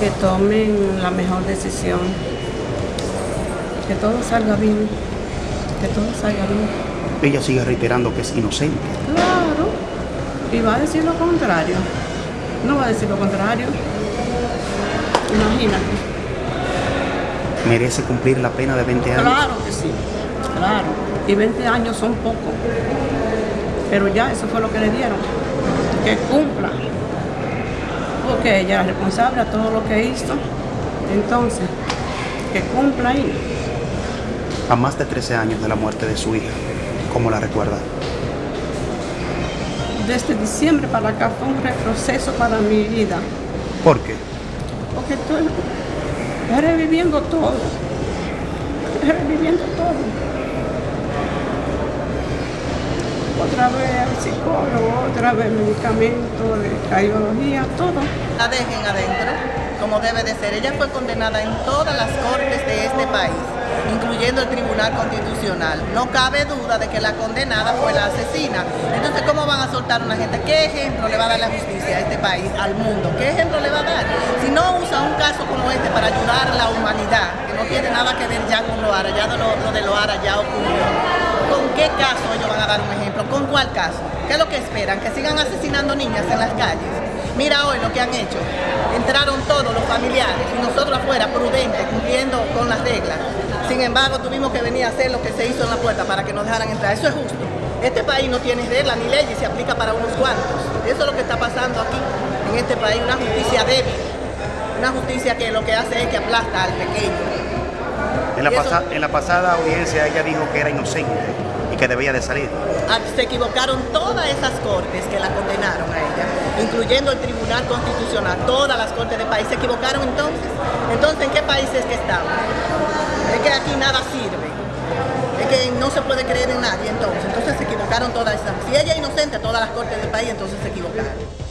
que tomen la mejor decisión, que todo salga bien, que todo salga bien. Ella sigue reiterando que es inocente. Claro, y va a decir lo contrario, no va a decir lo contrario, imagínate. Merece cumplir la pena de 20 años. Claro que sí, claro, y 20 años son pocos, pero ya eso fue lo que le dieron, que cumpla porque ella es responsable a todo lo que hizo. Entonces, que cumpla ahí. A más de 13 años de la muerte de su hija, ¿cómo la recuerda? Desde diciembre para acá fue un retroceso para mi vida. ¿Por qué? Porque estoy reviviendo todo. Reviviendo todo. Otra vez al psicólogo, otra vez medicamentos de cardiología, todo. La dejen adentro, como debe de ser. Ella fue condenada en todas las cortes de este país, incluyendo el Tribunal Constitucional. No cabe duda de que la condenada fue la asesina. Entonces, ¿cómo van a soltar a una gente? ¿Qué ejemplo le va a dar la justicia a este país, al mundo? ¿Qué ejemplo le va a dar? Si no usa un caso como este para ayudar a la humanidad, que no tiene nada que ver ya con lo ya lo, lo de Loara ya ocurrió ¿Con qué caso ellos van a dar un ejemplo? ¿Con cuál caso? ¿Qué es lo que esperan? ¿Que sigan asesinando niñas en las calles? Mira hoy lo que han hecho. Entraron todos los familiares y nosotros afuera, prudentes, cumpliendo con las reglas. Sin embargo, tuvimos que venir a hacer lo que se hizo en la puerta para que nos dejaran entrar. Eso es justo. Este país no tiene reglas ni leyes, se aplica para unos cuantos. Eso es lo que está pasando aquí, en este país, una justicia débil. Una justicia que lo que hace es que aplasta al pequeño. En la, en la pasada audiencia ella dijo que era inocente que debía de salir. Ah, se equivocaron todas esas cortes que la condenaron a ella, incluyendo el Tribunal Constitucional, todas las cortes del país. ¿Se equivocaron entonces? Entonces, ¿en qué país es que estamos? Es que aquí nada sirve. Es que no se puede creer en nadie entonces. Entonces se equivocaron todas esas. Si ella es inocente, todas las cortes del país entonces se equivocaron.